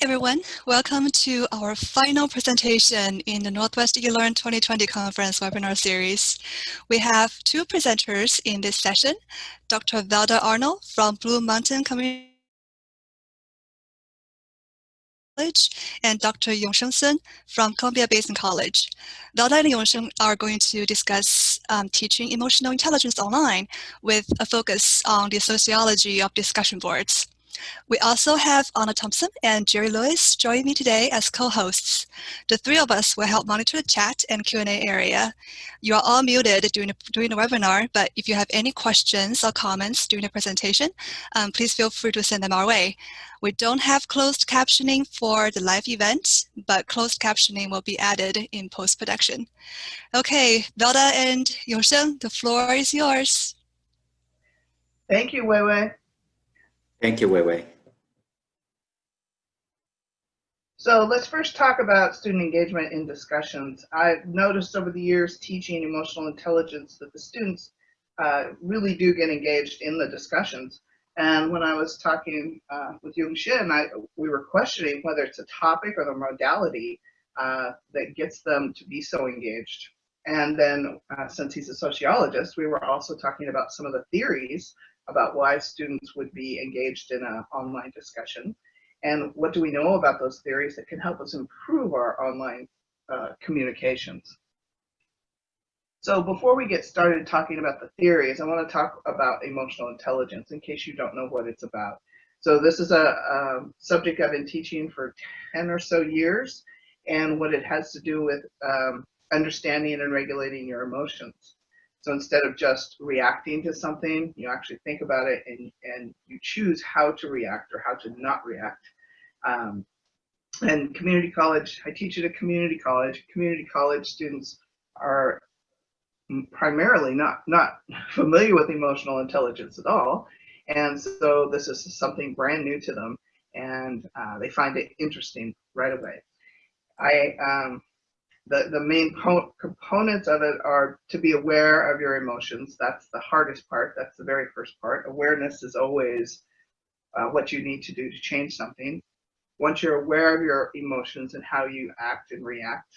everyone. Welcome to our final presentation in the Northwest eLearn 2020 Conference webinar series. We have two presenters in this session, Dr. Velda Arnold from Blue Mountain Community College and Dr. Yongsheng Sun from Columbia Basin College. Velda and Yongsheng are going to discuss um, teaching emotional intelligence online with a focus on the sociology of discussion boards. We also have Anna Thompson and Jerry Lewis joining me today as co-hosts. The three of us will help monitor the chat and Q&A area. You are all muted during the, during the webinar, but if you have any questions or comments during the presentation, um, please feel free to send them our way. We don't have closed captioning for the live event, but closed captioning will be added in post-production. Okay, Velda and Yongsheng, the floor is yours. Thank you, Wei Wei. Thank you, Wei Wei. So let's first talk about student engagement in discussions. I've noticed over the years teaching emotional intelligence that the students uh, really do get engaged in the discussions. And when I was talking uh, with Yongsheng, I, we were questioning whether it's a topic or the modality uh, that gets them to be so engaged. And then uh, since he's a sociologist, we were also talking about some of the theories about why students would be engaged in an online discussion and what do we know about those theories that can help us improve our online uh, communications. So before we get started talking about the theories, I want to talk about emotional intelligence in case you don't know what it's about. So this is a, a subject I've been teaching for 10 or so years and what it has to do with um, understanding and regulating your emotions. So instead of just reacting to something, you actually think about it and, and you choose how to react or how to not react. Um, and community college, I teach at a community college. Community college students are primarily not, not familiar with emotional intelligence at all. And so this is something brand new to them and uh, they find it interesting right away. I um, the, the main components of it are to be aware of your emotions. That's the hardest part. That's the very first part. Awareness is always uh, what you need to do to change something. Once you're aware of your emotions and how you act and react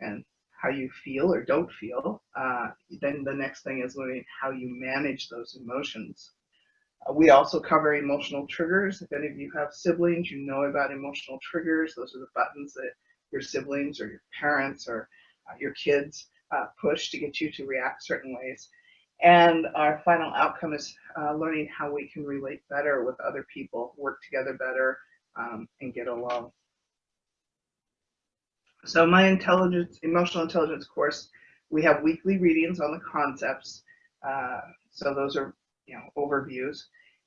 and how you feel or don't feel, uh, then the next thing is learning how you manage those emotions. Uh, we also cover emotional triggers. If any of you have siblings, you know about emotional triggers. Those are the buttons that your siblings or your parents or uh, your kids uh, push to get you to react certain ways. And our final outcome is uh, learning how we can relate better with other people, work together better, um, and get along. So my intelligence, emotional intelligence course, we have weekly readings on the concepts. Uh, so those are, you know, overviews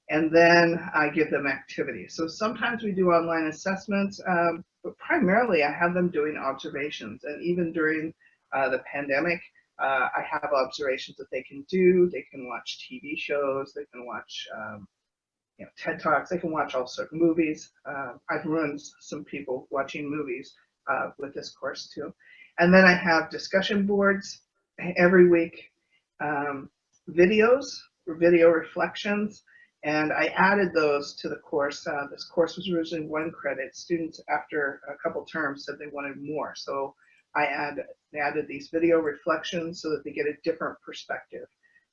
and then I give them activities. So sometimes we do online assessments, um, but primarily I have them doing observations. And even during uh, the pandemic, uh, I have observations that they can do. They can watch TV shows, they can watch um, you know, TED Talks, they can watch all sorts of movies. Uh, I've ruined some people watching movies uh, with this course too. And then I have discussion boards every week, um, videos, video reflections, and I added those to the course. Uh, this course was originally one credit. Students, after a couple terms, said they wanted more. So I add, added these video reflections so that they get a different perspective.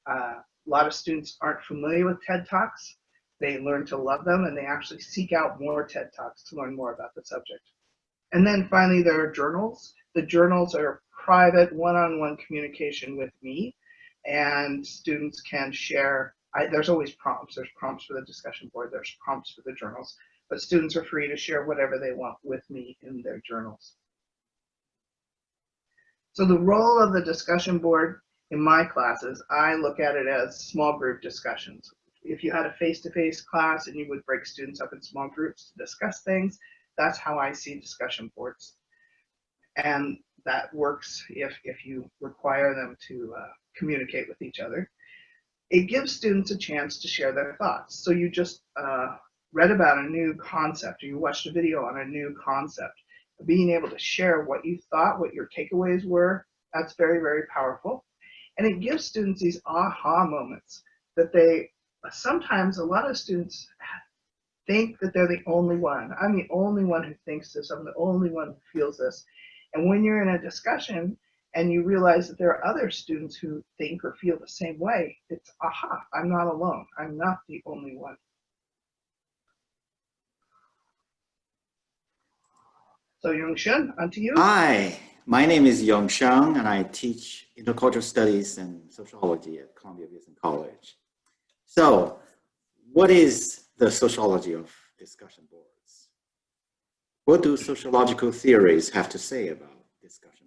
Uh, a lot of students aren't familiar with TED Talks. They learn to love them and they actually seek out more TED Talks to learn more about the subject. And then finally, there are journals. The journals are private one-on-one -on -one communication with me and students can share I, there's always prompts. There's prompts for the discussion board. There's prompts for the journals. But students are free to share whatever they want with me in their journals. So the role of the discussion board in my classes, I look at it as small group discussions. If you had a face-to-face -face class and you would break students up in small groups to discuss things, that's how I see discussion boards. And that works if, if you require them to uh, communicate with each other it gives students a chance to share their thoughts. So you just uh, read about a new concept or you watched a video on a new concept. Being able to share what you thought, what your takeaways were, that's very, very powerful. And it gives students these aha moments that they, sometimes a lot of students think that they're the only one. I'm the only one who thinks this. I'm the only one who feels this. And when you're in a discussion and you realize that there are other students who think or feel the same way, it's aha, I'm not alone. I'm not the only one. So Yongsheng, on to you. Hi, my name is Yongsheng and I teach intercultural studies and sociology at Columbia Basin College. So what is the sociology of discussion boards? What do sociological theories have to say about discussion?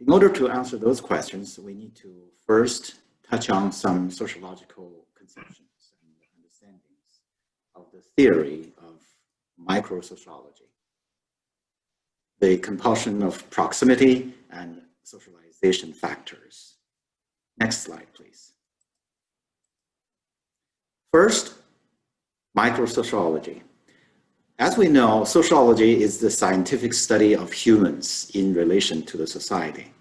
In order to answer those questions, we need to first touch on some sociological conceptions and understandings of the theory of microsociology, the compulsion of proximity and socialization factors. Next slide, please. First, microsociology. As we know, sociology is the scientific study of humans in relation to the society.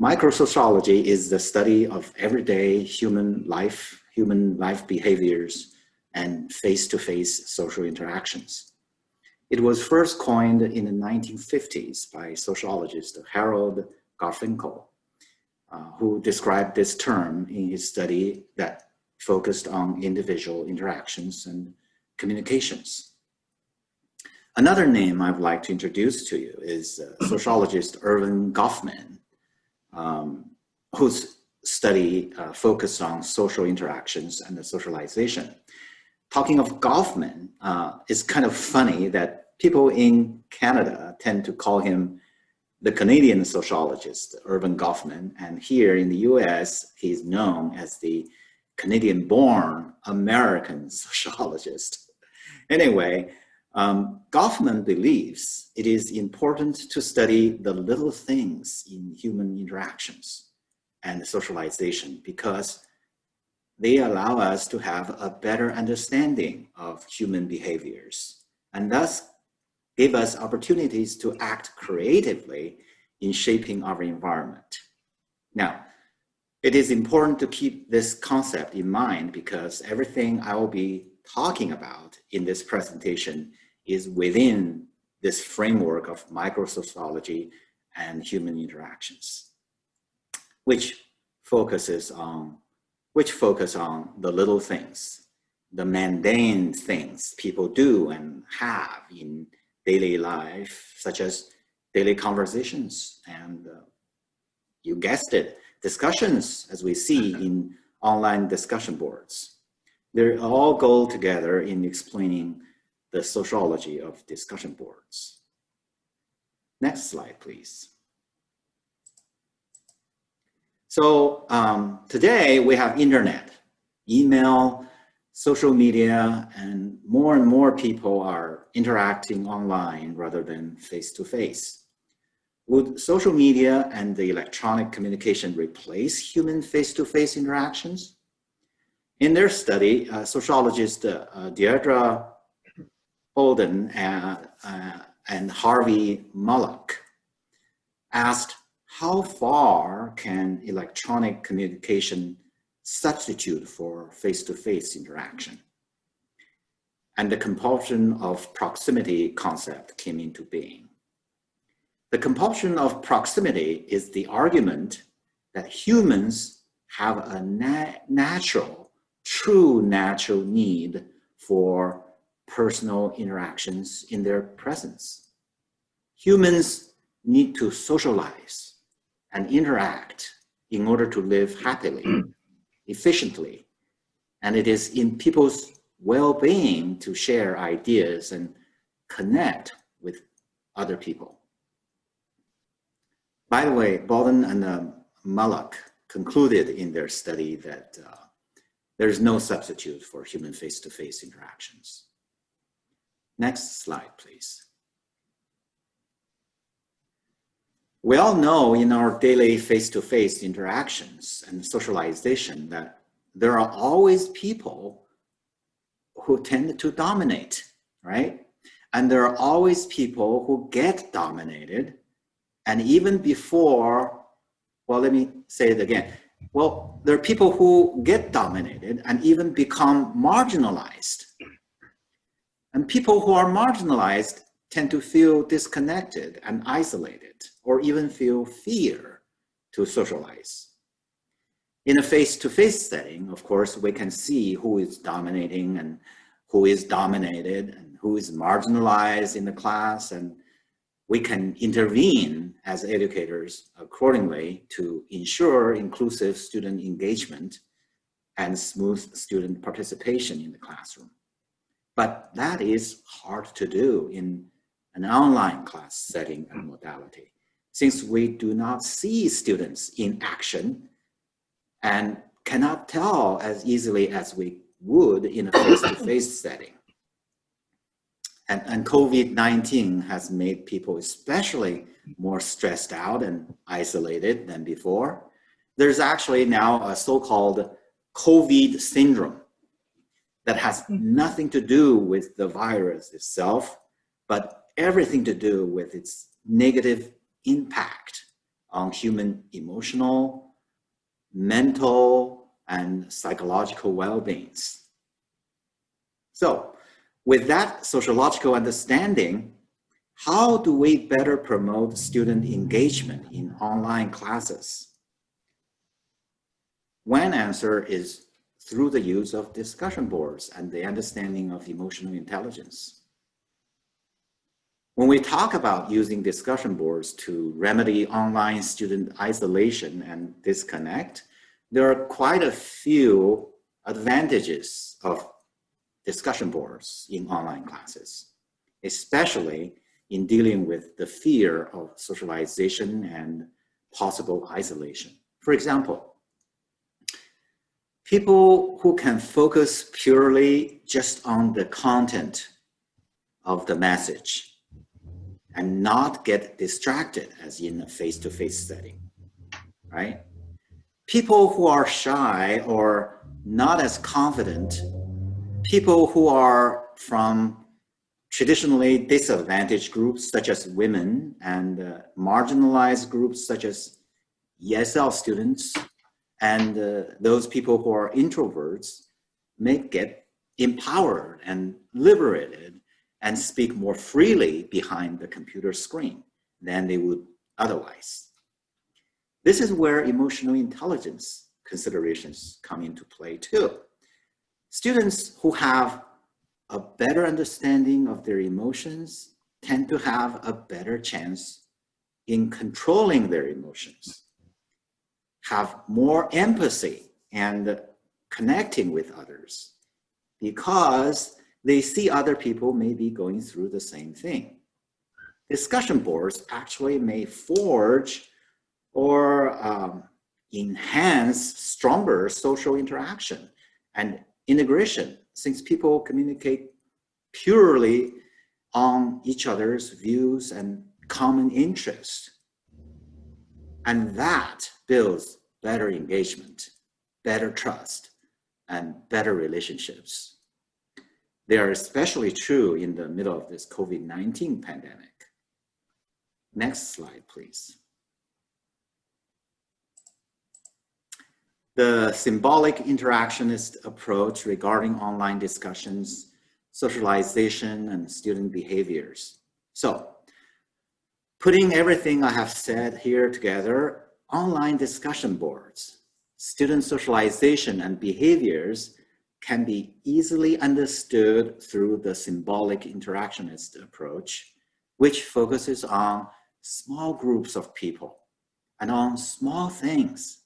Microsociology is the study of everyday human life, human life behaviors, and face-to-face -face social interactions. It was first coined in the 1950s by sociologist Harold Garfinkel, uh, who described this term in his study that focused on individual interactions and communications. Another name I'd like to introduce to you is uh, sociologist Erving Goffman, um, whose study uh, focused on social interactions and the socialization talking of Goffman, uh, it's kind of funny that people in Canada tend to call him the Canadian sociologist, Erving Goffman, and here in the US, he's known as the Canadian-born American sociologist. Anyway, um, Goffman believes it is important to study the little things in human interactions and socialization because they allow us to have a better understanding of human behaviors and thus give us opportunities to act creatively in shaping our environment. Now, it is important to keep this concept in mind because everything I will be talking about in this presentation is within this framework of microsociology and human interactions, which focuses on which focus on the little things, the mundane things people do and have in daily life, such as daily conversations and uh, you guessed it, discussions as we see in online discussion boards. They all go together in explaining the sociology of discussion boards. Next slide, please. So um, today we have internet, email, social media, and more and more people are interacting online rather than face-to-face. -face. Would social media and the electronic communication replace human face-to-face -face interactions? In their study, uh, sociologist uh, uh, Deirdre Boden uh, uh, and Harvey Molotch asked how far can electronic communication substitute for face-to-face -face interaction? And the compulsion of proximity concept came into being. The compulsion of proximity is the argument that humans have a na natural, true natural need for personal interactions in their presence. Humans need to socialize and interact in order to live happily, efficiently. And it is in people's well-being to share ideas and connect with other people. By the way, Boden and uh, Molotch concluded in their study that uh, there is no substitute for human face-to-face -face interactions. Next slide, please. We all know in our daily face-to-face -face interactions and socialization that there are always people who tend to dominate, right? And there are always people who get dominated. And even before, well, let me say it again. Well, there are people who get dominated and even become marginalized. And people who are marginalized tend to feel disconnected and isolated, or even feel fear to socialize. In a face-to-face -face setting, of course, we can see who is dominating and who is dominated and who is marginalized in the class and we can intervene as educators accordingly to ensure inclusive student engagement and smooth student participation in the classroom. But that is hard to do in an online class setting and modality, since we do not see students in action and cannot tell as easily as we would in a face-to-face -face setting. And, and COVID-19 has made people especially more stressed out and isolated than before. There's actually now a so-called COVID syndrome that has nothing to do with the virus itself, but everything to do with its negative impact on human emotional, mental, and psychological well-beings. So with that sociological understanding, how do we better promote student engagement in online classes? One answer is through the use of discussion boards and the understanding of emotional intelligence. When we talk about using discussion boards to remedy online student isolation and disconnect, there are quite a few advantages of discussion boards in online classes, especially in dealing with the fear of socialization and possible isolation. For example, people who can focus purely just on the content of the message and not get distracted as in a face-to-face -face setting, right? People who are shy or not as confident people who are from traditionally disadvantaged groups such as women and uh, marginalized groups such as ESL students and uh, those people who are introverts may get empowered and liberated and speak more freely behind the computer screen than they would otherwise. This is where emotional intelligence considerations come into play too. Students who have a better understanding of their emotions tend to have a better chance in controlling their emotions, have more empathy and connecting with others because they see other people may be going through the same thing. Discussion boards actually may forge or um, enhance stronger social interaction and integration, since people communicate purely on each other's views and common interests. And that builds better engagement, better trust, and better relationships. They are especially true in the middle of this COVID-19 pandemic. Next slide, please. the symbolic interactionist approach regarding online discussions, socialization, and student behaviors. So, putting everything I have said here together, online discussion boards, student socialization and behaviors can be easily understood through the symbolic interactionist approach, which focuses on small groups of people and on small things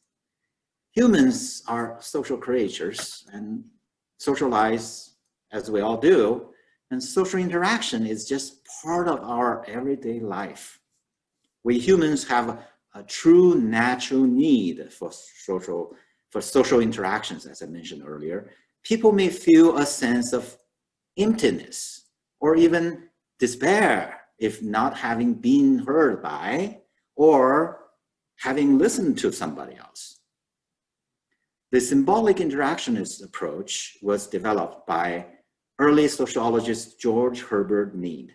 humans are social creatures and socialize as we all do. And social interaction is just part of our everyday life. We humans have a, true natural need for social, for social interactions, as I mentioned earlier. People may feel a sense of emptiness or even despair if not having been heard by or having listened to somebody else. The symbolic interactionist approach was developed by early sociologist George Herbert Mead.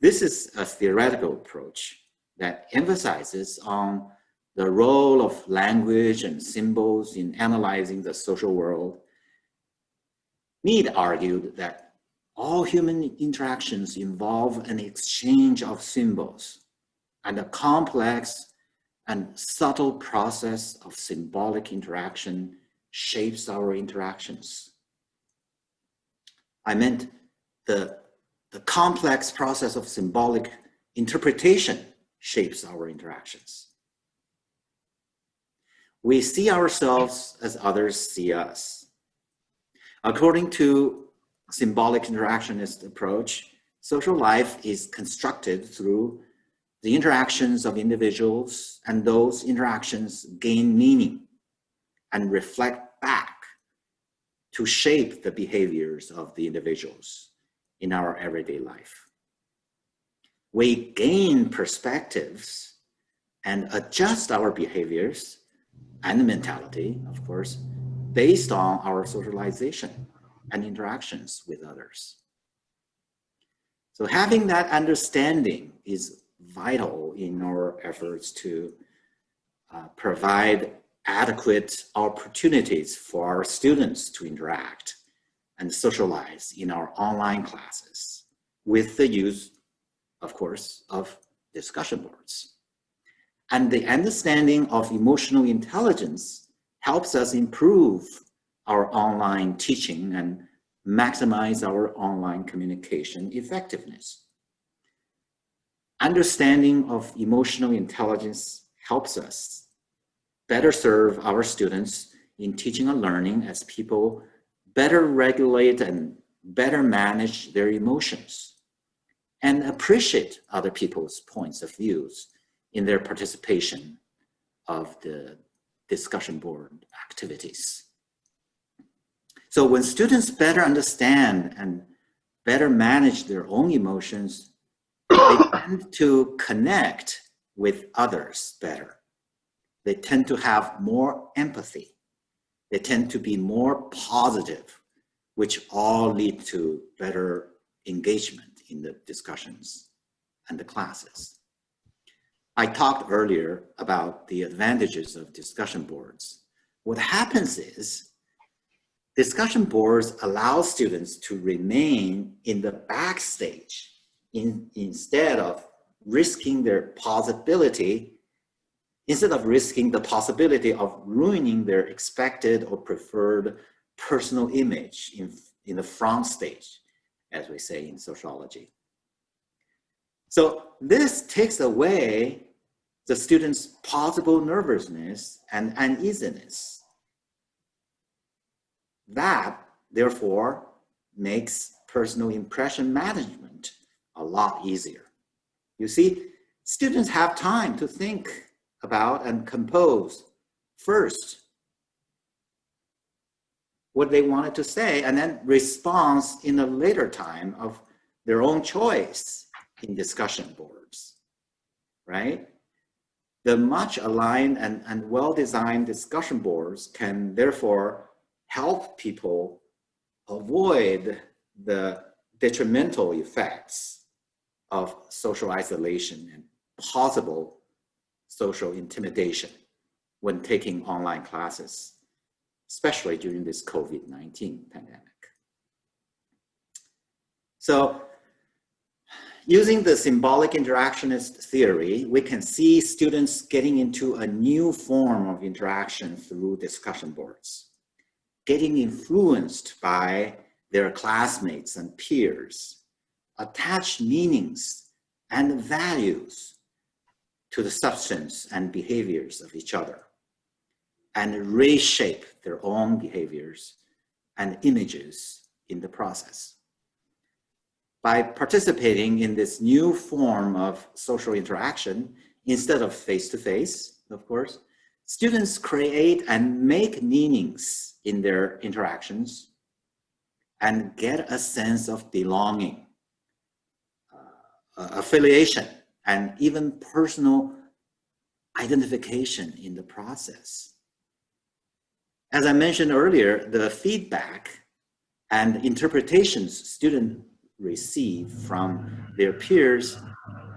This is a theoretical approach that emphasizes on the role of language and symbols in analyzing the social world, Mead argued that all human interactions involve an exchange of symbols and a complex and subtle process of symbolic interaction shapes our interactions. I meant the, the complex process of symbolic interpretation shapes our interactions. We see ourselves as others see us. According to symbolic interactionist approach, social life is constructed through the interactions of individuals and those interactions gain meaning and reflect back to shape the behaviors of the individuals in our everyday life. We gain perspectives and adjust our behaviors and mentality, of course, based on our socialization and interactions with others. So having that understanding is vital in our efforts to uh, provide adequate opportunities for our students to interact and socialize in our online classes with the use, of course, of discussion boards. And the understanding of emotional intelligence helps us improve our online teaching and maximize our online communication effectiveness. Understanding of emotional intelligence helps us better serve our students in teaching and learning as people better regulate and better manage their emotions and appreciate other people's points of views in their participation of the discussion board activities. So when students better understand and better manage their own emotions, they tend to connect with others better they tend to have more empathy. They tend to be more positive, which all lead to better engagement in the discussions and the classes. I talked earlier about the advantages of discussion boards. What happens is discussion boards allow students to remain in the backstage in, instead of risking their possibility instead of risking the possibility of ruining their expected or preferred personal image in, in the front stage, as we say in sociology. So this takes away the student's possible nervousness and uneasiness. That, therefore, makes personal impression management a lot easier. You see, students have time to think about and compose first what they wanted to say and then response in a later time of their own choice in discussion boards, right? The much aligned and, and well-designed discussion boards can therefore help people avoid the detrimental effects of social isolation and possible social intimidation when taking online classes, especially during this COVID-19 pandemic. So using the symbolic interactionist theory, we can see students getting into a new form of interaction through discussion boards, getting influenced by their classmates and peers, attach meanings and values to the substance and behaviors of each other and reshape their own behaviors and images in the process. By participating in this new form of social interaction, instead of face-to-face, -face, of course, students create and make meanings in their interactions and get a sense of belonging, uh, affiliation, and even personal identification in the process. As I mentioned earlier, the feedback and interpretations students receive from their peers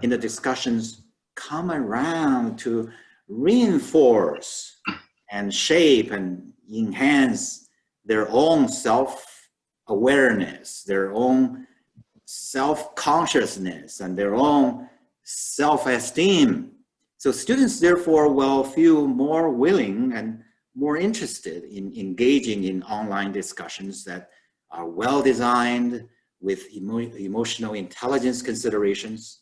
in the discussions come around to reinforce and shape and enhance their own self-awareness, their own self-consciousness, and their own self-esteem. So students therefore will feel more willing and more interested in engaging in online discussions that are well designed with emo emotional intelligence considerations.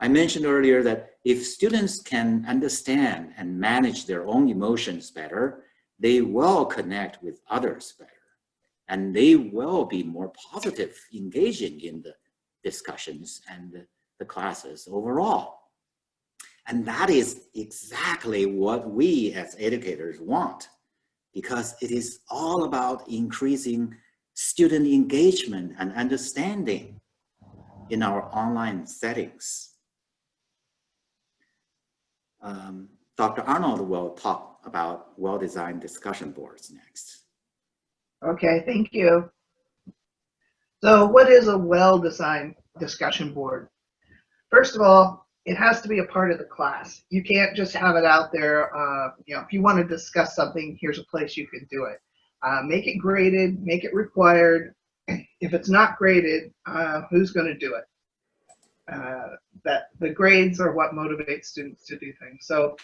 I mentioned earlier that if students can understand and manage their own emotions better, they will connect with others better. And they will be more positive engaging in the discussions and the, the classes overall. And that is exactly what we as educators want because it is all about increasing student engagement and understanding in our online settings. Um, Dr. Arnold will talk about well-designed discussion boards next. Okay, thank you. So what is a well-designed discussion board? First of all, it has to be a part of the class. You can't just have it out there. Uh, you know, if you want to discuss something, here's a place you can do it. Uh, make it graded, make it required. If it's not graded, uh, who's going to do it? Uh, that the grades are what motivates students to do things. So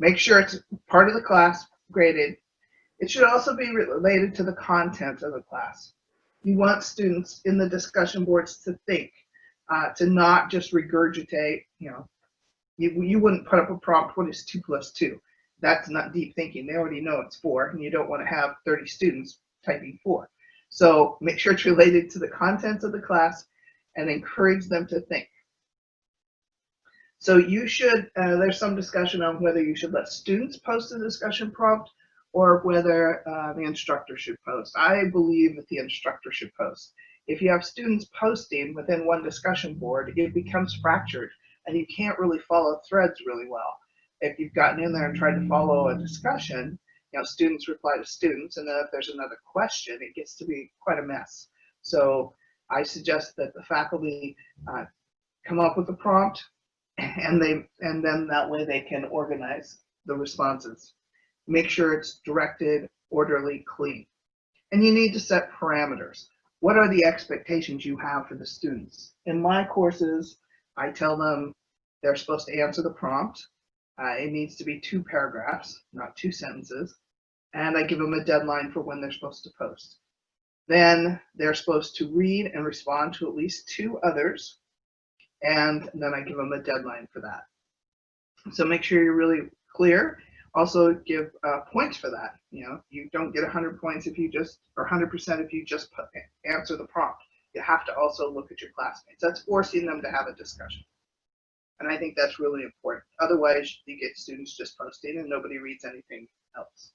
make sure it's part of the class, graded. It should also be related to the content of the class. You want students in the discussion boards to think, uh, to not just regurgitate, you know, you, you wouldn't put up a prompt, what is two plus two? That's not deep thinking. They already know it's four, and you don't want to have 30 students typing four. So make sure it's related to the contents of the class and encourage them to think. So you should, uh, there's some discussion on whether you should let students post a discussion prompt or whether uh, the instructor should post. I believe that the instructor should post. If you have students posting within one discussion board, it becomes fractured and you can't really follow threads really well. If you've gotten in there and tried to follow a discussion, you know, students reply to students, and then if there's another question, it gets to be quite a mess. So I suggest that the faculty uh, come up with a prompt, and they and then that way they can organize the responses. Make sure it's directed, orderly, clean. And you need to set parameters. What are the expectations you have for the students? In my courses, I tell them they're supposed to answer the prompt. Uh, it needs to be two paragraphs, not two sentences. And I give them a deadline for when they're supposed to post. Then they're supposed to read and respond to at least two others. And then I give them a deadline for that. So make sure you're really clear. Also give uh, points for that. You know, you don't get 100 points if you just, or 100% if you just put, answer the prompt. You have to also look at your classmates. That's forcing them to have a discussion. And I think that's really important. Otherwise, you get students just posting and nobody reads anything else.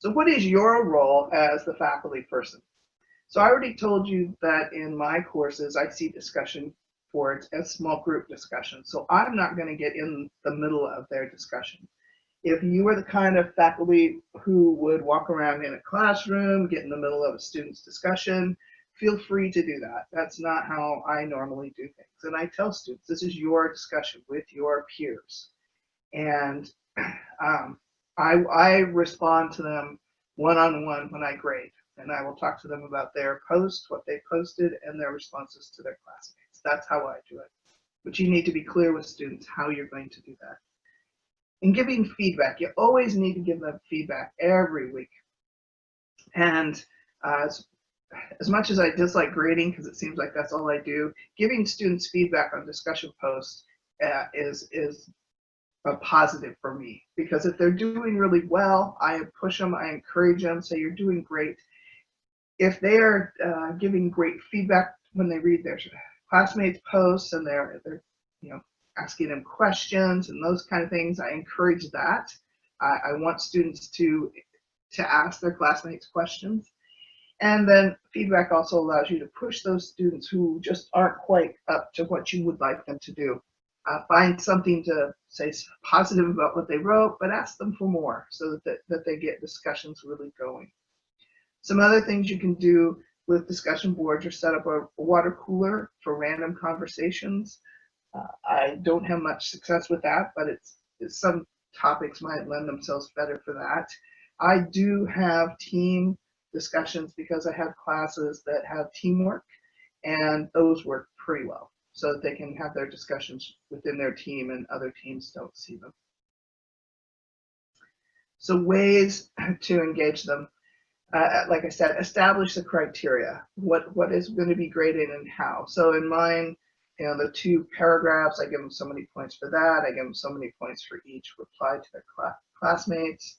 So what is your role as the faculty person? So I already told you that in my courses, I see discussion boards as small group discussions. So I'm not going to get in the middle of their discussion. If you are the kind of faculty who would walk around in a classroom, get in the middle of a student's discussion, feel free to do that. That's not how I normally do things. And I tell students, this is your discussion with your peers. And um, I, I respond to them one-on-one when I grade, and I will talk to them about their post, what they posted, and their responses to their classmates. That's how I do it. But you need to be clear with students how you're going to do that. In giving feedback, you always need to give them feedback every week. And uh, as, as much as I dislike grading, because it seems like that's all I do, giving students feedback on discussion posts uh, is, is a positive for me because if they're doing really well, I push them, I encourage them, say you're doing great. If they are uh, giving great feedback when they read their classmates' posts and they're they're you know asking them questions and those kind of things, I encourage that. I, I want students to to ask their classmates questions. And then feedback also allows you to push those students who just aren't quite up to what you would like them to do uh, find something to say positive about what they wrote, but ask them for more so that, that they get discussions really going. Some other things you can do with discussion boards or set up a, water cooler for random conversations. Uh, I don't have much success with that, but it's some topics might lend themselves better for that. I do have team discussions because I have classes that have teamwork and those work pretty well so that they can have their discussions within their team and other teams don't see them. So ways to engage them. Uh, like I said, establish the criteria. What what is going to be graded and how. So in mine, you know, the two paragraphs, I give them so many points for that. I give them so many points for each reply to their cl classmates.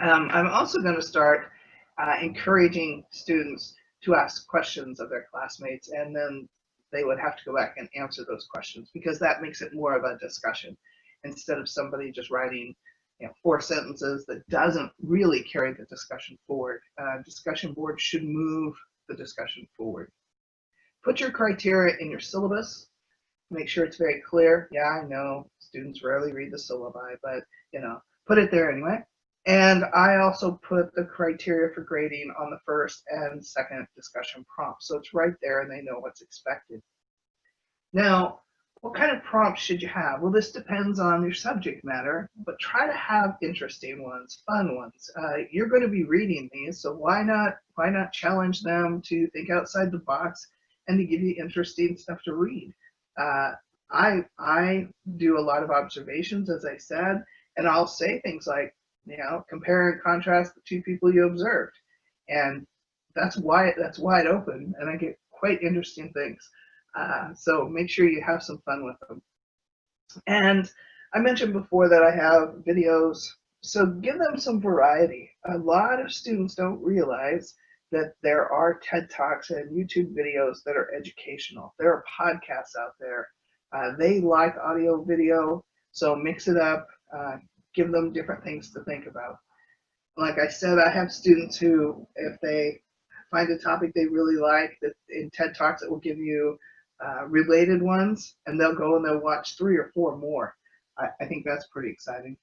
Um, I'm also going to start uh, encouraging students to ask questions of their classmates and then they would have to go back and answer those questions because that makes it more of a discussion instead of somebody just writing you know, four sentences that doesn't really carry the discussion forward. Uh, discussion board should move the discussion forward. Put your criteria in your syllabus. Make sure it's very clear. Yeah, I know students rarely read the syllabi, but you know, put it there anyway. And I also put the criteria for grading on the first and second discussion prompt. So it's right there and they know what's expected. Now, what kind of prompts should you have? Well, this depends on your subject matter, but try to have interesting ones, fun ones. Uh, you're going to be reading these, so why not why not challenge them to think outside the box and to give you interesting stuff to read? Uh, I I do a lot of observations, as I said, and I'll say things like, you know, compare and contrast the two people you observed. And that's why that's wide open and I get quite interesting things. Uh, so make sure you have some fun with them. And I mentioned before that I have videos, so give them some variety. A lot of students don't realize that there are TED Talks and YouTube videos that are educational. There are podcasts out there. Uh, they like audio video, so mix it up. Uh, give them different things to think about. Like I said, I have students who, if they find a topic they really like, that in TED Talks it will give you uh, related ones, and they'll go and they'll watch three or four more. I, I think that's pretty exciting.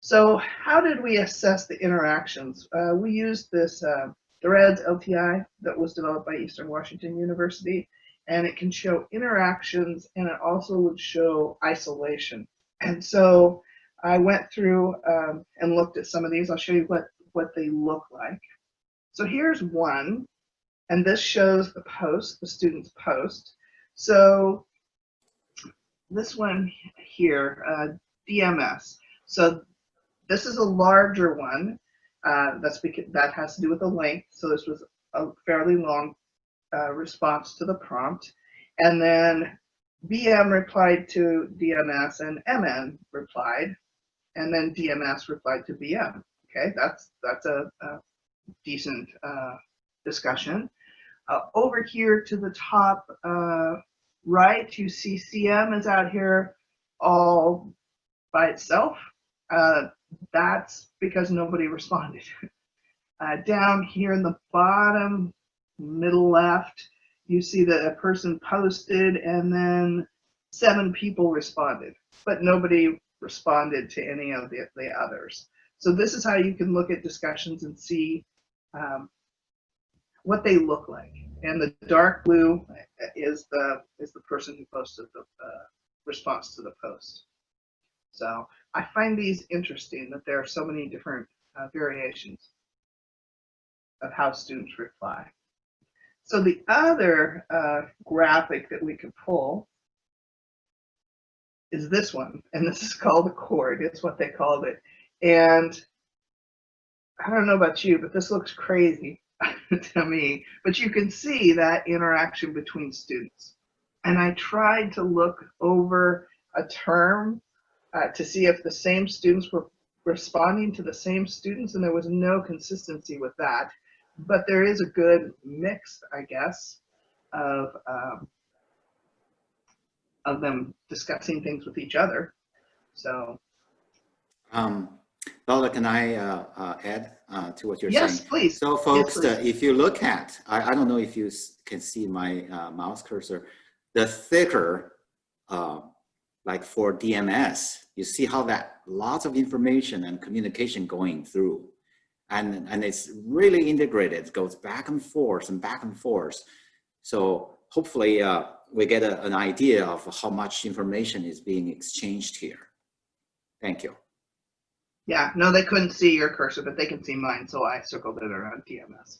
So how did we assess the interactions? Uh, we used this uh, Threads LTI that was developed by Eastern Washington University, and it can show interactions and it also would show isolation. And so I went through um, and looked at some of these. I'll show you what, what they look like. So here's one, and this shows the post, the student's post. So this one here, uh, DMS. So this is a larger one. Uh, that's because that has to do with the length. So this was a fairly long uh, response to the prompt. And then BM replied to DMS and MN replied, and then DMS replied to BM. Okay, that's that's a, a decent uh, discussion. Uh, over here to the top uh, right, you see CM is out here all by itself. Uh, that's because nobody responded. Uh, down here in the bottom middle left, you see that a person posted and then seven people responded, but nobody responded to any of the, the others. So this is how you can look at discussions and see um, what they look like. And the dark blue is the is the person who posted the uh, response to the post. So I find these interesting that there are so many different uh, variations of how students reply. So the other uh, graphic that we could pull is this one, and this is called a chord. It's what they called it. And I don't know about you, but this looks crazy to me. But you can see that interaction between students. And I tried to look over a term uh, to see if the same students were responding to the same students, and there was no consistency with that but there is a good mix, I guess, of um, of them discussing things with each other. So, um, Lola, can I uh, uh, add uh, to what you're yes, saying? Yes, please. So, folks, yes, please. if you look at, I, I, don't know if you can see my uh, mouse cursor, the thicker, uh, like for DMS, you see how that lots of information and communication going through and, and it's really integrated. It goes back and forth and back and forth. So hopefully uh, we get a, an idea of how much information is being exchanged here. Thank you. Yeah, no, they couldn't see your cursor, but they can see mine, so I circled it around TMS.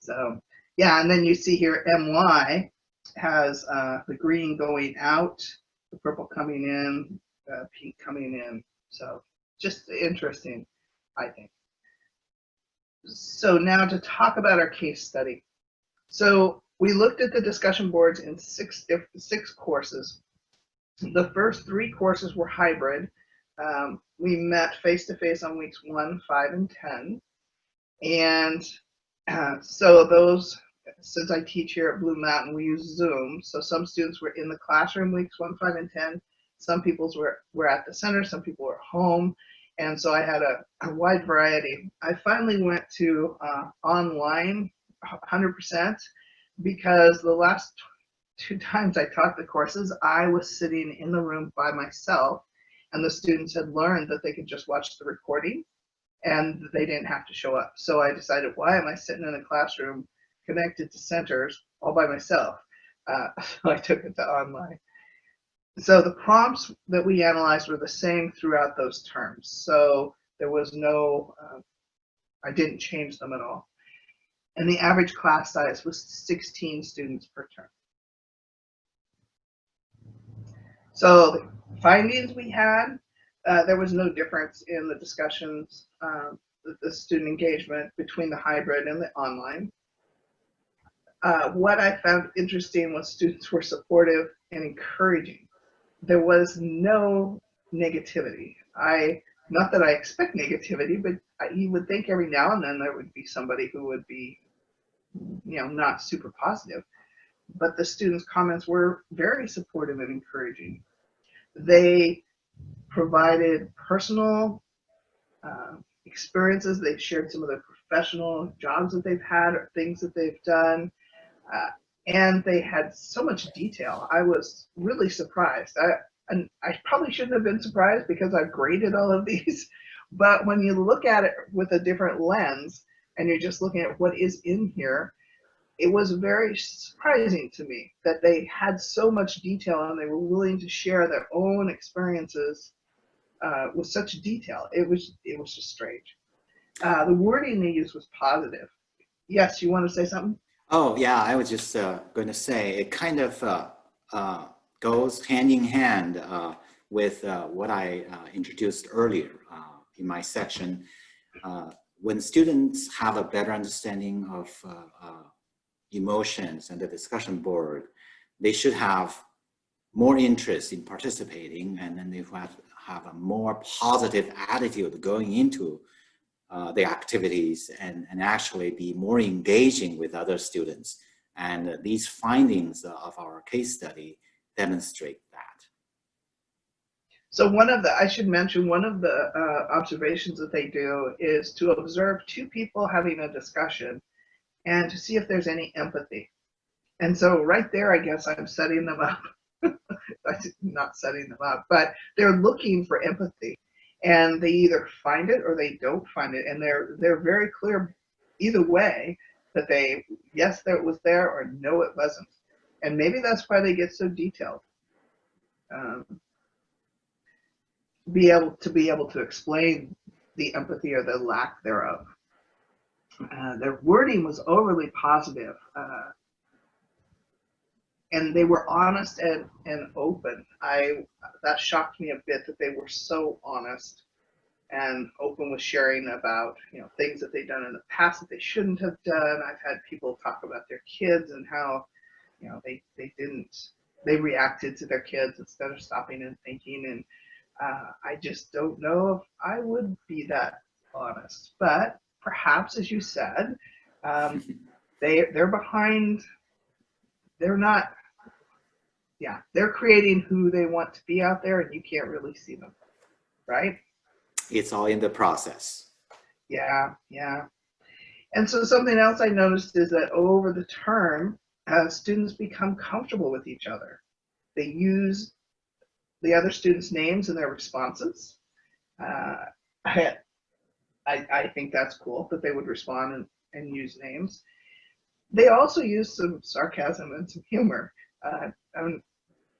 So yeah, and then you see here MY has uh, the green going out, the purple coming in, uh, pink coming in. So just interesting, I think. So now to talk about our case study. So we looked at the discussion boards in six, six courses. The first three courses were hybrid. Um, we met face to face on weeks one, five, and 10. And uh, so those, since I teach here at Blue Mountain, we use Zoom. So some students were in the classroom weeks one, five, and 10. Some people were, were at the center, some people were home. And so I had a, a wide variety. I finally went to uh, online 100% because the last two times I taught the courses, I was sitting in the room by myself and the students had learned that they could just watch the recording and they didn't have to show up. So I decided, why am I sitting in a classroom connected to centers all by myself? Uh, so I took it to online. So the prompts that we analyzed were the same throughout those terms. So there was no, uh, I didn't change them at all. And the average class size was 16 students per term. So findings we had, uh, there was no difference in the discussions, um, the, the student engagement between the hybrid and the online. Uh, what I found interesting was students were supportive and encouraging. There was no negativity. I, not that I expect negativity, but I, you would think every now and then there would be somebody who would be, you know, not super positive. But the students' comments were very supportive and encouraging. They provided personal uh, experiences. They've shared some of their professional jobs that they've had or things that they've done. Uh, and they had so much detail. I was really surprised. I, and I probably shouldn't have been surprised because I've graded all of these. But when you look at it with a different lens and you're just looking at what is in here, it was very surprising to me that they had so much detail and they were willing to share their own experiences uh, with such detail. It was it was just strange. Uh, the wording they used was positive. Yes, you want to say something? Oh, yeah, I was just uh, going to say it kind of uh, uh, goes hand in hand uh, with what I introduced earlier in my section. When students have a better understanding of emotions and the discussion board, they should have more interest in participating and then they have, have a more positive attitude going into uh, the activities and, and actually be more engaging with other students. And uh, these findings of our case study demonstrate that. So one of the, I should mention, one of the uh, observations that they do is to observe two people having a discussion and to see if there's any empathy. And so right there, I guess I'm setting them up. Not setting them up, but they're looking for empathy and they either find it or they don't find it. And they're, they're very clear either way that they, yes, that it was there or no, it wasn't. And maybe that's why they get so detailed. Um, be able to be able to explain the empathy or the lack thereof. Uh, their wording was overly positive, uh, and they were honest and, and open. I that shocked me a bit that they were so honest and open with sharing about you know things that they've done in the past that they shouldn't have done. I've had people talk about their kids and how you know they they didn't they reacted to their kids instead of stopping and thinking and uh, I just don't know if I would be that honest. But perhaps, as you said, um, they they're behind. They're not. Yeah, they're creating who they want to be out there, and you can't really see them, right? It's all in the process. Yeah, yeah. And so something else I noticed is that over the term, uh, students become comfortable with each other. They use the other students' names in their responses. Uh, I, I, I think that's cool that they would respond and, and use names. they also used some sarcasm and some humor. Uh, um,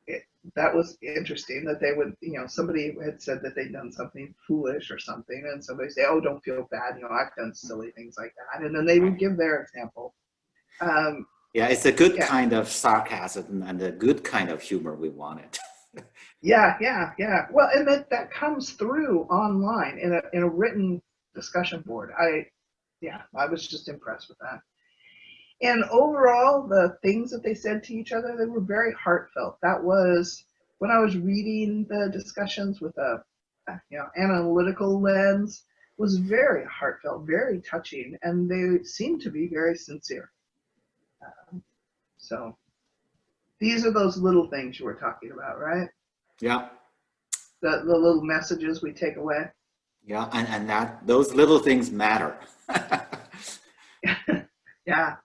it, that was interesting that they would, you know, somebody had said that they'd done something foolish or something, and somebody say, "Oh, don't feel bad," you know, I've done silly things like that, and then they would give their example. Um, yeah, it's a good yeah. kind of sarcasm and a good kind of humor we wanted. yeah, yeah, yeah. Well, and that that comes through online in a in a written discussion board. I, yeah, I was just impressed with that. And overall, the things that they said to each other, they were very heartfelt. That was when I was reading the discussions with a, you know, analytical lens, was very heartfelt, very touching, and they seemed to be very sincere. Um, so these are those little things you were talking about, right? Yeah. The, the little messages we take away. Yeah, and, and that those little things matter. yeah,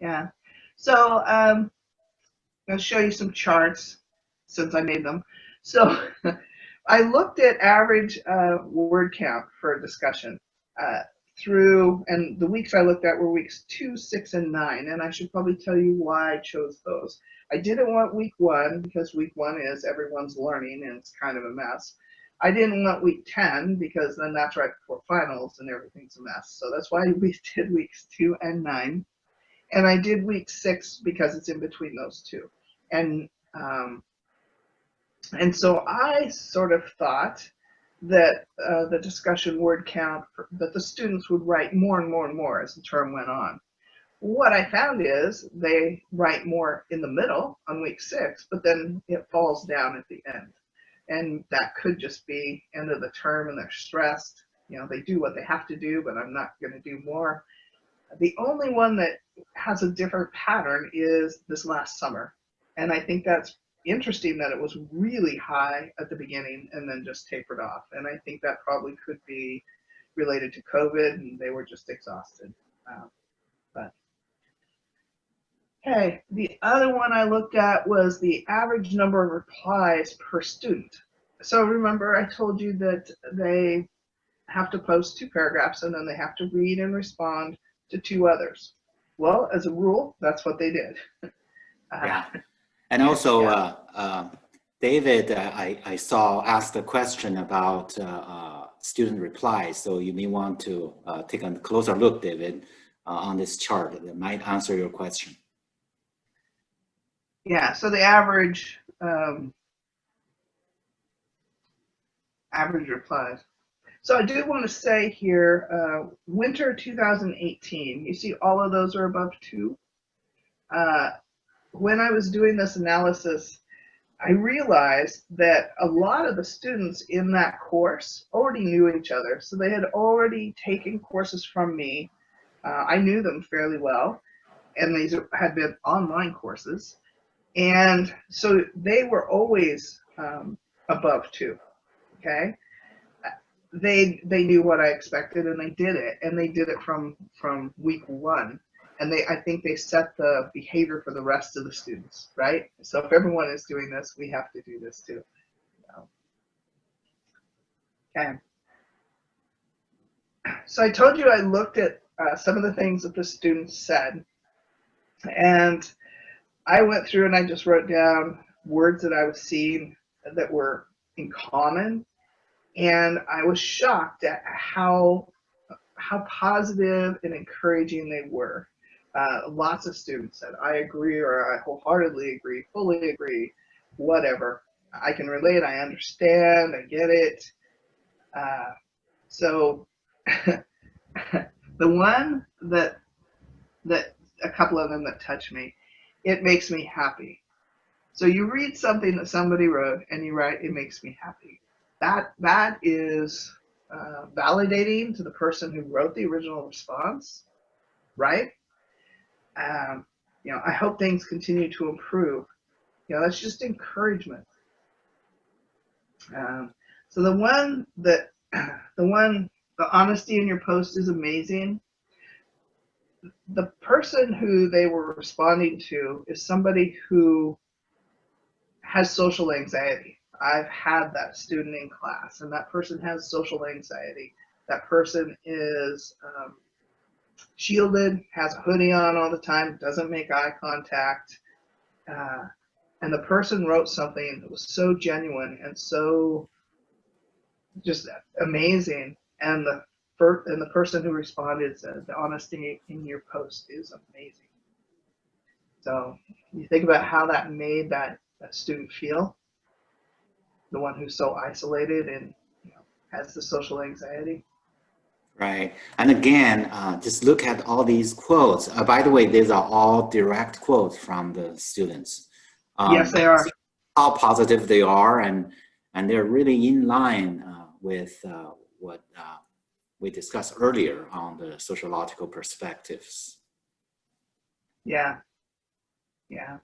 yeah. So um, I'll show you some charts since I made them. So I looked at average uh, word count for discussion uh, through, and the weeks I looked at were weeks two, six, and nine. And I should probably tell you why I chose those. I didn't want week one because week one is everyone's learning and it's kind of a mess. I didn't want week 10 because then that's right before finals and everything's a mess. So that's why we did weeks two and nine. And I did week six because it's in between those two. And um, and so I sort of thought that uh, the discussion word count for, that the students would write more and more and more as the term went on. What I found is they write more in the middle on week six, but then it falls down at the end. And that could just be end of the term and they're stressed. You know, they do what they have to do, but I'm not going to do more. The only one that has a different pattern is this last summer. And I think that's interesting that it was really high at the beginning and then just tapered off. And I think that probably could be related to COVID and they were just exhausted. Um, okay, the other one I looked at was the average number of replies per student. So remember I told you that they have to post two paragraphs and then they have to read and respond to two others. Well, as a rule, that's what they did. uh, yeah. And also, yeah. uh, uh, David, uh, I, I saw asked a question about uh, uh, student replies. So you may want to uh, take a closer look, David, on this chart that might answer your question. Yeah, so the average um, average replies. So I do want to say here, uh, winter 2018, you see all of those are above two. Uh, when I was doing this analysis, I realized that a lot of the students in that course already knew each other. So they had already taken courses from me. Uh, I knew them fairly well, and these had been online courses. And so they were always um, above two, okay? They they knew what I expected and they did it, and they did it from from week one and they I think they set the behavior for the rest of the students, right? So if everyone is doing this, we have to do this too. Okay. So I told you I looked at uh, some of the things that the students said, and I went through and I just wrote down words that I was seeing that were in common, and I was shocked at how how positive and encouraging they were. Uh, lots of students said, I agree or I wholeheartedly agree, fully agree, whatever. I can relate, I understand, I get it. Uh, so the one that, that a couple of them that touched me, it makes me happy. So you read something that somebody wrote and you write, it makes me happy. That, that is uh, validating to the person who wrote the original response, right? um, you know, I hope things continue to improve. You know, that's just encouragement. Um, so the one that, the one, the honesty in your post is amazing. The person who they were responding to is somebody who has social anxiety. I've had that student in class and that person has social anxiety. That person is um, shielded, has a hoodie on all the time, doesn't make eye contact. Uh, and the person wrote something that was so genuine and so just amazing. And the first, and the person who responded said, the honesty in your post is amazing. So you think about how that made that, that student feel, the one who's so isolated and you know, has the social anxiety. Right. And again, uh, just look at all these quotes. Uh, by the way, these are all direct quotes from the students. Um, yes, they are. How positive they are, and and they're really in line uh, with uh, what uh, we discussed earlier on the sociological perspectives. Yeah, yeah.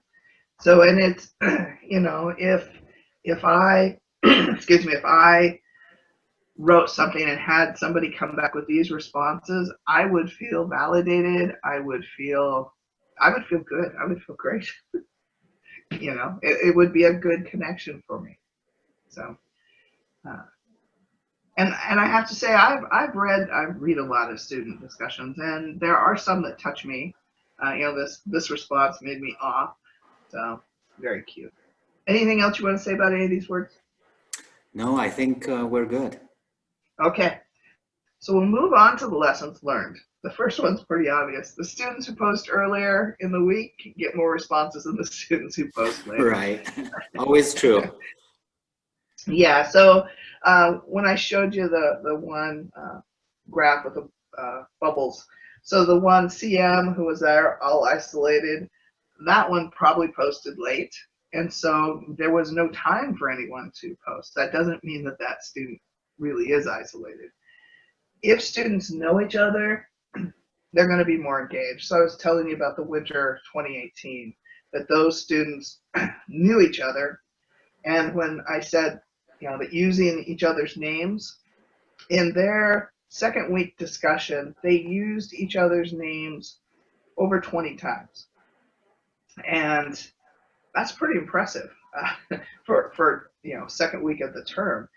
So, and it's you know, if if I excuse me, if I wrote something and had somebody come back with these responses, I would feel validated. I would feel, I would feel good. I would feel great. you know, it, it, would be a good connection for me. So, uh, and and I have to say, I've I've read I read a lot of student discussions, and there are some that touch me. Uh, you know, this this response made me off. So very cute. Anything else you want to say about any of these words? No, I think uh, we're good. Okay, so we'll move on to the lessons learned. The first one's pretty obvious. The students who post earlier in the week get more responses than the students who post later. Right, always true. yeah, so uh, when I showed you the, the one uh, graph with the uh, bubbles, so the one CM who was there all isolated, that one probably posted late. And so there was no time for anyone to post. That doesn't mean that that student really is isolated. If students know each other, they're going to be more engaged. So I was telling you about the winter 2018, that those students knew each other. And when I said, you know, that using each other's names, in their second week discussion, they used each other's names over 20 times. And that's pretty impressive uh, for, for, you know, second week of the term.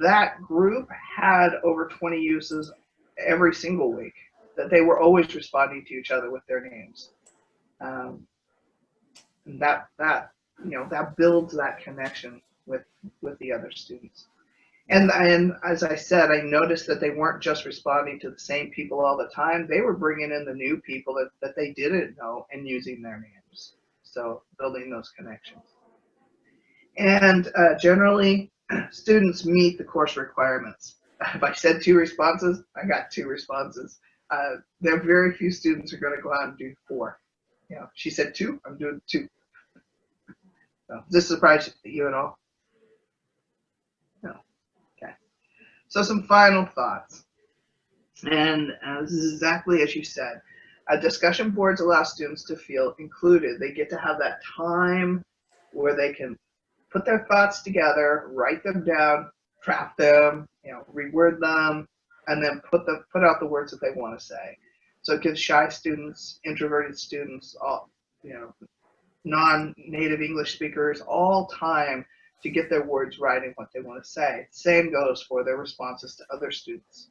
That group had over 20 uses every single week that they were always responding to each other with their names. Um, and that that you know that builds that connection with with the other students and and as i said i noticed that they weren't just responding to the same people all the time they were bringing in the new people that, that they didn't know and using their names so building those connections and uh, generally students meet the course requirements. If I said two responses, I got two responses. Uh, there are very few students who are going to go out and do four. You know, she said two, I'm doing two. So, does this surprise you at all? No. Okay. So some final thoughts. And uh, this is exactly as you said. Uh, discussion boards allow students to feel included. They get to have that time where they can put their thoughts together, write them down, draft them, you know, reword them, and then put the put out the words that they want to say. So it gives shy students, introverted students, all you know, non-native English speakers all time to get their words right and what they want to say. Same goes for their responses to other students.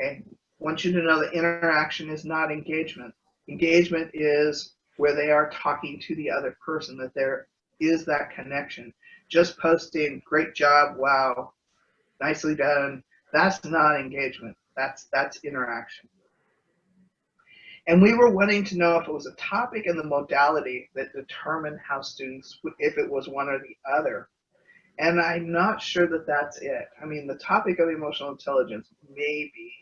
Okay, I want you to know that interaction is not engagement. Engagement is where they are talking to the other person, that they're that connection. Just posting, great job, wow, nicely done, that's not engagement. That's that's interaction. And we were wanting to know if it was a topic and the modality that determined how students, would if it was one or the other. And I'm not sure that that's it. I mean, the topic of emotional intelligence may be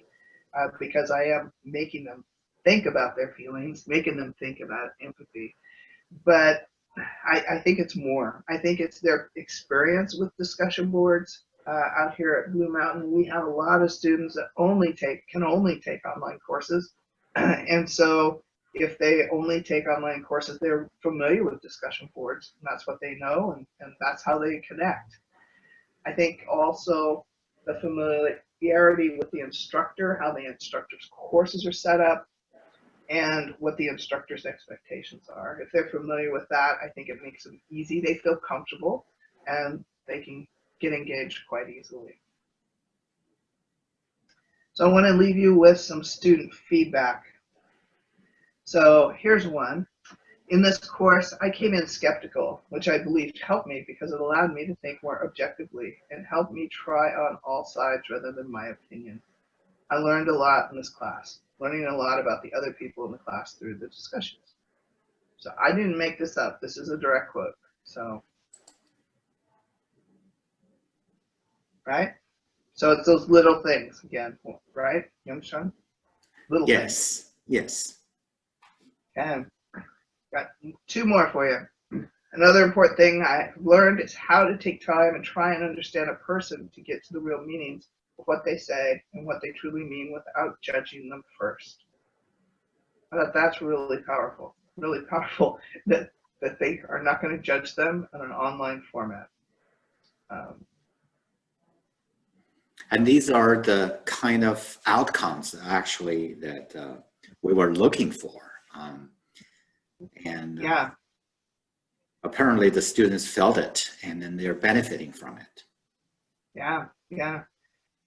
uh, because I am making them think about their feelings, making them think about empathy. But I, I, think it's more. I think it's their experience with discussion boards. Uh, out here at Blue Mountain, we have a lot of students that only take can only take online courses, and so if they only take online courses, they're familiar with discussion boards. And that's what they know, and, and that's how they connect. I think also the familiarity with the instructor, how the instructor's courses are set up, and what the instructor's expectations are. If they're familiar with that, I think it makes them easy. They feel comfortable and they can get engaged quite easily. So I want to leave you with some student feedback. So here's one. In this course, I came in skeptical, which I believed helped me because it allowed me to think more objectively and helped me try on all sides rather than my opinion. I learned a lot in this class, learning a lot about the other people in the class through the discussions. So I didn't make this up. This is a direct quote. So, right? So it's those little things again, right? Yongsheng? Little things. Yes, yes. And got two more for you. Another important thing I learned is how to take time and try and understand a person to get to the real meanings of what they say and what they truly mean without judging them first. I thought that's really powerful, really powerful that, that they are not going to judge them in an online format. Um, And these are the kind of outcomes actually that uh, we were looking for. Um, and uh, yeah, apparently the students felt it and then they're benefiting from it. Yeah, yeah.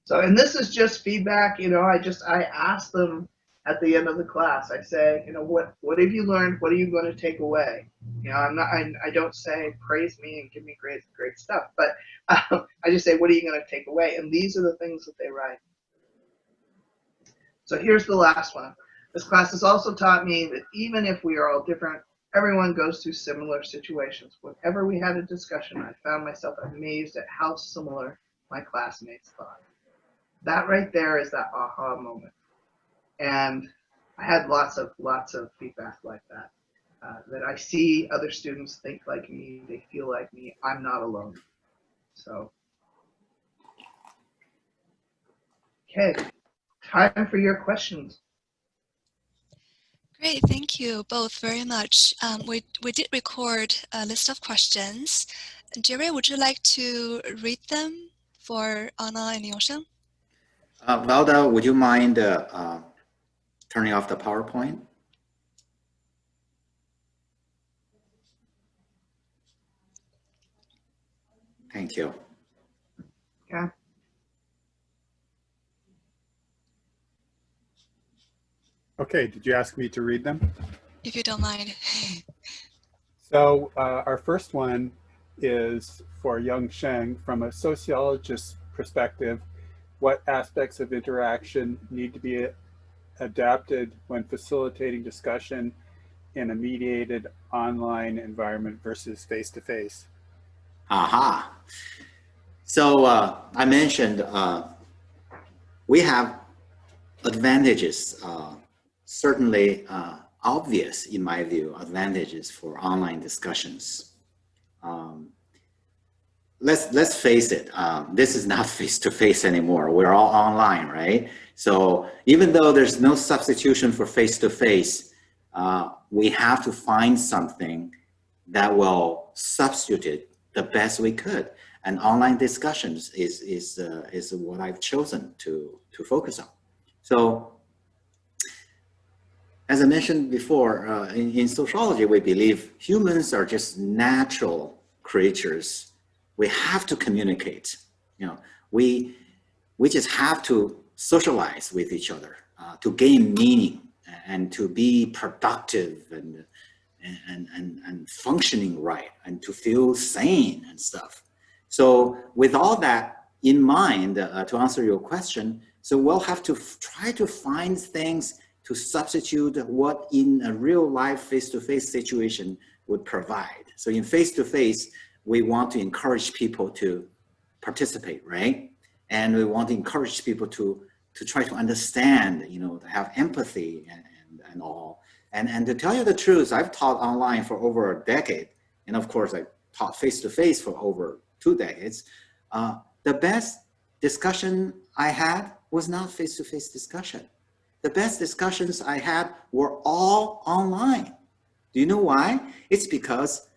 So, and this is just feedback, you know, I just, I asked them at the end of the class, I say, you know, what, what have you learned? What are you going to take away? You know, I'm not, I, I don't say praise me and give me great, great stuff, but um, I just say, what are you going to take away? And these are the things that they write. So here's the last one. This class has also taught me that even if we are all different, everyone goes through similar situations. Whenever we had a discussion, I found myself amazed at how similar my classmates thought. That right there is that aha moment. And I had lots of lots of feedback like that. Uh, that I see other students think like me, they feel like me. I'm not alone. So, okay, time for your questions. Great, thank you both very much. Um, we, we did record a list of questions. Jerry, would you like to read them for Anna and Yongsheng? Uh, Velda, would you mind uh, uh, turning off the PowerPoint? Thank you. Yeah. Okay, did you ask me to read them? If you don't mind. So uh, our first one is for Yongsheng from a sociologist's perspective. What aspects of interaction need to be adapted when facilitating discussion in a mediated online environment versus face-to-face? Aha. So uh, I mentioned uh, we have advantages, uh, certainly uh, obvious in my view, advantages for online discussions. Um, let's let's face it, um, this is not face-to-face anymore. We're all online, right? So even though there's no substitution for face-to-face, uh, we have to find something that will substitute the best we could. And online discussions is, is, uh, is what I've chosen to, to focus on. So as I mentioned before, uh, in, in sociology, we believe humans are just natural creatures. We have to communicate. You know, we, we just have to socialize with each other uh, to gain meaning and to be productive and, and, and, and functioning right and to feel sane and stuff. So with all that in mind, uh, to answer your question, so we'll have to try to find things to substitute what in a real life face-to-face -face situation would provide. So in face-to-face, -face, we want to encourage people to participate, right? And we want to encourage people to, to try to understand, you know, to have empathy and, and, and all. And, and to tell you the truth, I've taught online for over a decade. And of course, I taught face-to-face -face for over two decades. Uh, the best discussion I had was not face-to-face -face discussion the best discussions I had were all online. Do you know why? It's because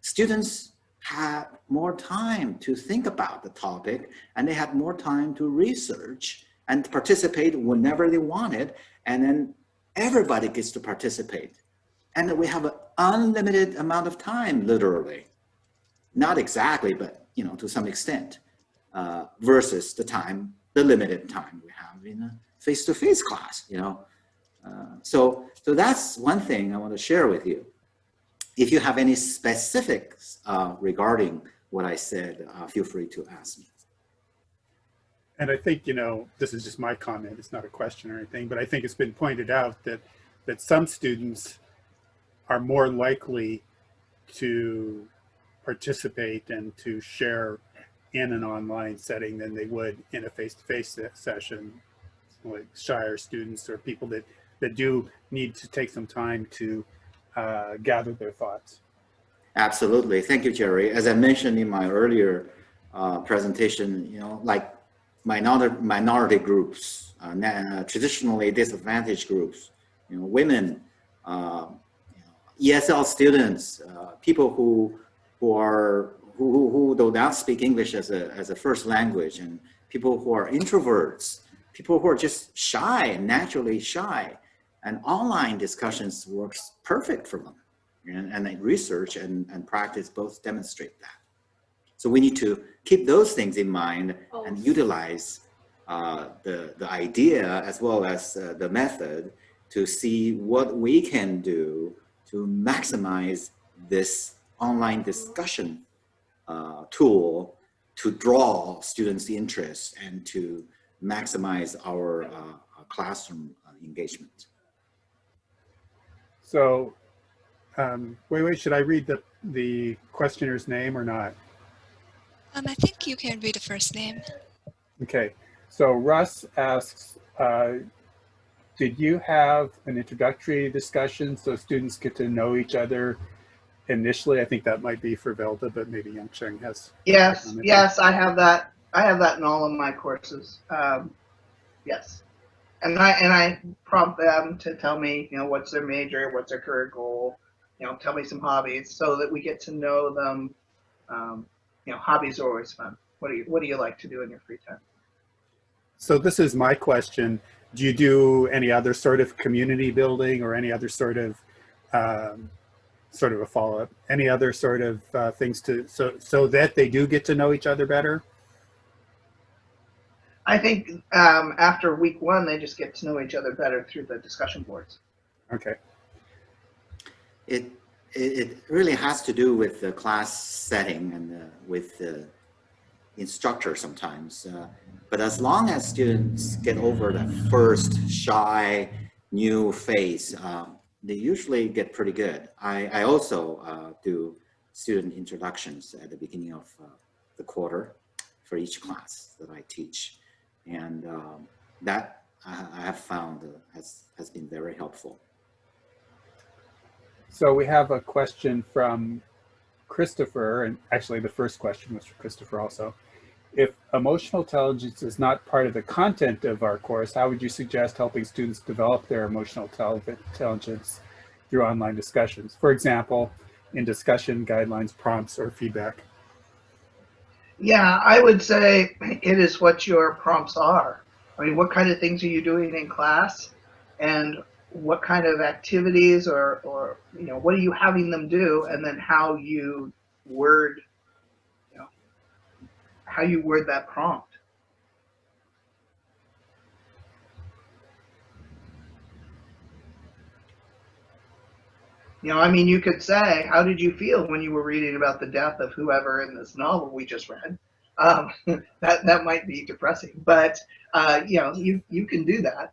students had more time to think about the topic and they had more time to research and participate whenever they want it. And then everybody gets to participate. And we have an unlimited amount of time, literally. Not exactly, but you know, to some extent, uh, versus the time the limited time we have in a face-to-face class, you know. Uh, so, so that's one thing I want to share with you. If you have any specifics uh, regarding what I said, uh, feel free to ask me. And I think, you know, this is just my comment, it's not a question or anything, but I think it's been pointed out that, that some students are more likely to participate and to share in an online setting than they would in a face-to-face -face session, like shyer students or people that, that do need to take some time to uh, gather their thoughts. Absolutely. Thank you, Jerry. As I mentioned in my earlier uh, presentation, you know, like minority, minority groups, uh, traditionally disadvantaged groups, you know, women, uh, you know, ESL students, uh, people who who are who, who, who do not speak English as a as a first language, and people who are introverts, people who are just shy, naturally shy, and online discussions works perfect for them. And, and research and, and practice both demonstrate that. So we need to keep those things in mind and utilize uh, the, the idea as well as uh, the method to see what we can do to maximize this online discussion uh, tool to draw students' interest and to maximize our uh, classroom uh, engagement. So, um, wait, wait, should I read the, the questioner's name or not? Um, I think you can read the first name. Okay, so Russ asks, uh, did you have an introductory discussion so students get to know each other initially? I think that might be for Velda, but maybe Yongsheng has. Yes, yes, I have that. I have that in all of my courses. Um, yes, and I and I prompt them to tell me, you know, what's their major, what's their career goal, you know, tell me some hobbies, so that we get to know them. Um, you know, hobbies are always fun. What do you What do you like to do in your free time? So this is my question. Do you do any other sort of community building or any other sort of um, sort of a follow up? Any other sort of uh, things to so so that they do get to know each other better? I think um, after week one, they just get to know each other better through the discussion boards. Okay. It it, really has to do with the class setting and uh, with the instructor sometimes. Uh, but as long as students get over the first shy new phase, um, they usually get pretty good. I, I also uh, do student introductions at the beginning of uh, the quarter for each class that I teach. And um, that I, I have found uh, has, has been very helpful. So we have a question from Christopher, and actually the first question was from Christopher also. If emotional intelligence is not part of the content of our course, how would you suggest helping students develop their emotional intelligence through online discussions? For example, in discussion guidelines, prompts, or feedback? Yeah, I would say it is what your prompts are. I mean, what kind of things are you doing in class? And what kind of activities or, or you know what are you having them do? And then how you word you know how you word that prompt. You know i mean you could say how did you feel when you were reading about the death of whoever in this novel we just read? Um, that that might be depressing but uh, you know you you can do that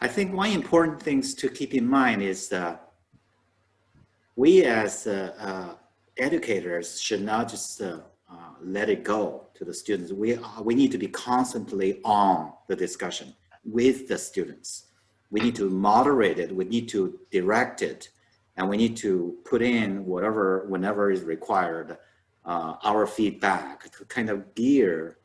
I think one important thing to keep in mind is that we as uh, uh, educators should not just uh, uh, let it go to the students. We, we need to be constantly on the discussion with the students. We need to moderate it, we need to direct it, and we need to put in whatever, whenever is required, uh, our feedback to kind of gear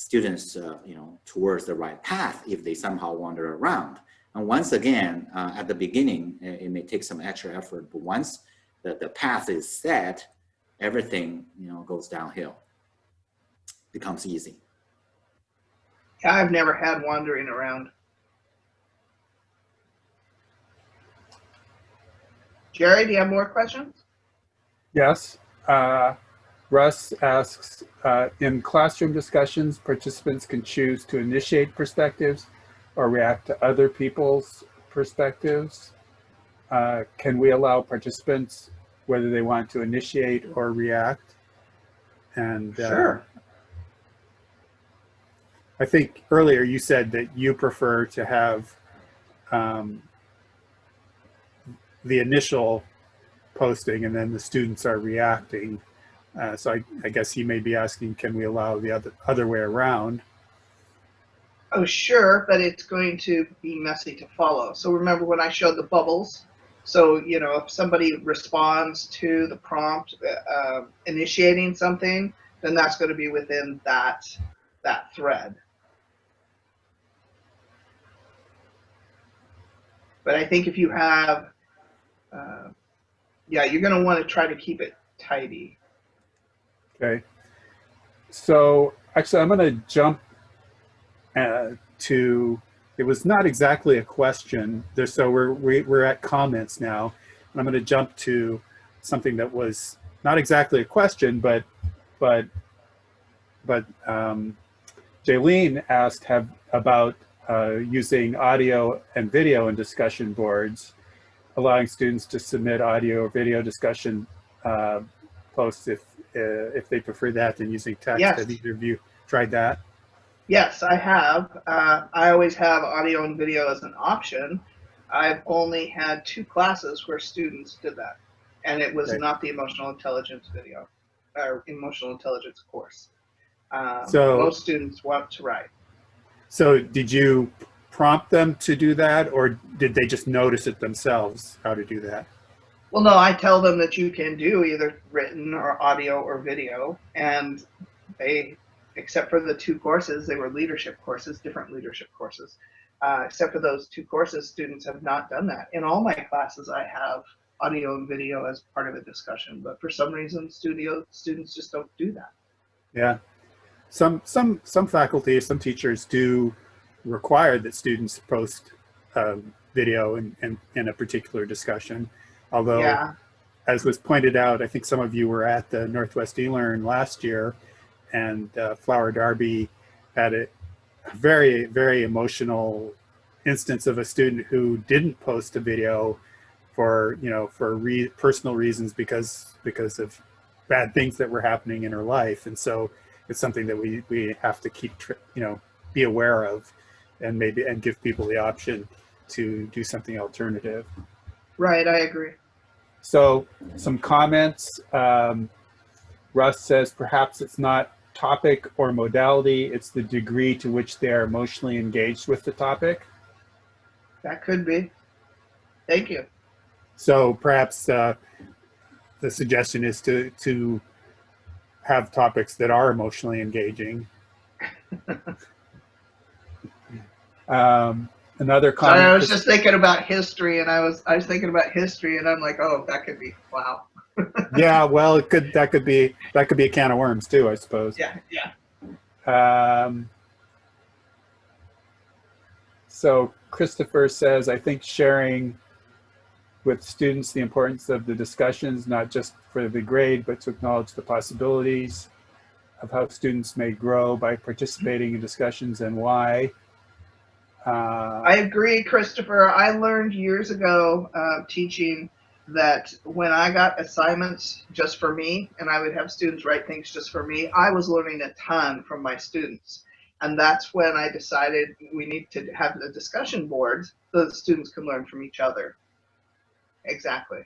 students, uh, you know, towards the right path if they somehow wander around. And once again, uh, at the beginning, it may take some extra effort, but once the, the path is set, everything, you know, goes downhill, becomes easy. I've never had wandering around. Jerry, do you have more questions? Yes. Uh, Russ asks, uh, in classroom discussions, participants can choose to initiate perspectives or react to other people's perspectives. Uh, can we allow participants whether they want to initiate or react? And uh, Sure. I think earlier you said that you prefer to have um, the initial posting and then the students are reacting. Uh, so I, I guess he may be asking, can we allow the other, other way around? Oh, sure, but it's going to be messy to follow. So remember when I showed the bubbles? So, you know, if somebody responds to the prompt uh, uh, initiating something, then that's going to be within that, that thread. But I think if you have, uh, yeah, you're going to want to try to keep it tidy. Okay. So actually, I'm going to jump uh, to, it was not exactly a question. There, so we're, we, we're at comments now. And I'm going to jump to something that was not exactly a question, but, but, but um, Jaylene asked have, about uh, using audio and video in discussion boards, allowing students to submit audio or video discussion uh, posts if uh, if they prefer that than using text. Yes. Have either of you tried that? Yes, I have. Uh, I always have audio and video as an option. I've only had two classes where students did that, and it was Okay. not the emotional intelligence video or emotional intelligence course. Um, So- most students want to write. So did you prompt them to do that or did they just notice it themselves how to do that? Well, no, I tell them that you can do either written or audio or video, and they, except for the two courses, they were leadership courses, different leadership courses. Uh, except for those two courses, students have not done that. In all my classes, I have audio and video as part of a discussion, but for some reason, studio students just don't do that. Yeah. Some, some, some faculty, some teachers do require that students post um, video in, in, in a particular discussion. Although, Yeah, as was pointed out, I think some of you were at the Northwest eLearn last year and uh, Flower Darby had a very, very emotional instance of a student who didn't post a video for, you know, for re personal reasons because, because of bad things that were happening in her life. And so it's something that we, we have to keep, you know, be aware of and maybe, and give people the option to do something alternative. right, I agree. So some comments. Um, Russ says perhaps it's not topic or modality, it's the degree to which they are emotionally engaged with the topic. That could be. Thank you. So perhaps uh, the suggestion is to, to have topics that are emotionally engaging. um, another I was just thinking about history, and I was I was thinking about history, and I'm like, oh, that could be wow. yeah, well, it could that could be that could be a can of worms too, I suppose. Yeah, yeah. Um, so Christopher says, I think sharing with students the importance of the discussions, not just for the grade, but to acknowledge the possibilities of how students may grow by participating in discussions and why. Uh, I agree, Christopher. I learned years ago uh, teaching that when I got assignments just for me, and I would have students write things just for me, I was learning a ton from my students. And that's when I decided we need to have the discussion boards so that students can learn from each other. Exactly.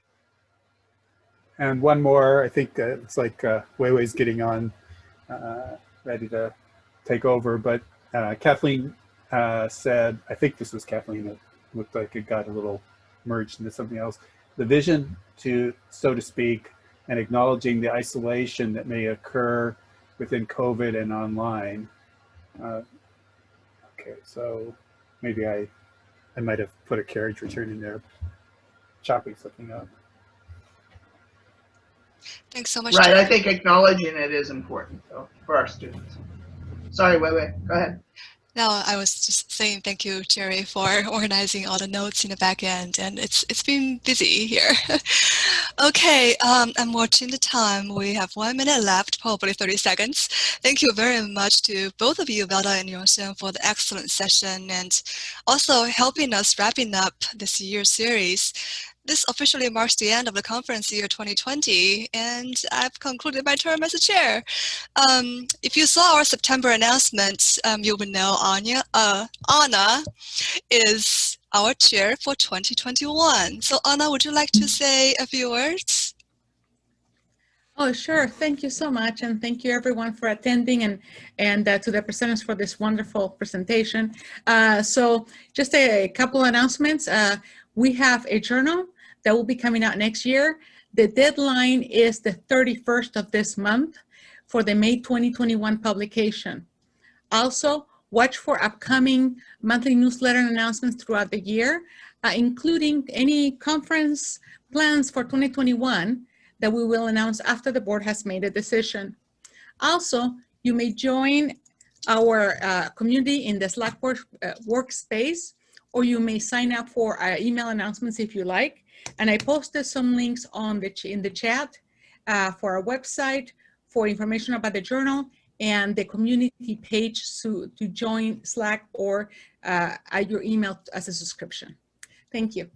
And one more, I think uh, it's like uh, Weiwei's getting on, uh, ready to take over, but uh, Kathleen uh, said, I think this was Kathleen, it looked like it got a little merged into something else. The vision to, so to speak, and acknowledging the isolation that may occur within COVID and online. Uh, okay, so maybe I, I might have put a carriage return in there, chopping something up. Thanks so much. Right. I think acknowledging it is important though for our students. Sorry, wait, wait. Go ahead. No, I was just saying thank you, Jerry, for organizing all the notes in the back end, and it's it's been busy here. okay, um, I'm watching the time. We have one minute left, probably 30 seconds. Thank you very much to both of you, Velda and Yongsheng, for the excellent session and also helping us wrapping up this year's series this officially marks the end of the conference year 2020, and I've concluded my term as a chair. Um, if you saw our September announcement, um, you would know Anya, uh, Anna is our chair for 2021. So Anna, would you like to say a few words? Oh, sure. Thank you so much. And thank you everyone for attending and, and uh, to the presenters for this wonderful presentation. Uh, so just a, a couple announcements. Uh, we have a journal that will be coming out next year. The deadline is the 31st of this month for the May 2021 publication. Also, watch for upcoming monthly newsletter announcements throughout the year, uh, including any conference plans for 2021 that we will announce after the board has made a decision. Also, you may join our uh, community in the Slack work, uh, workspace, or you may sign up for uh, email announcements if you like. And I posted some links on the in the chat uh, for our website, for information about the journal, and the community page to, to join Slack or uh, add your email as a subscription. Thank you.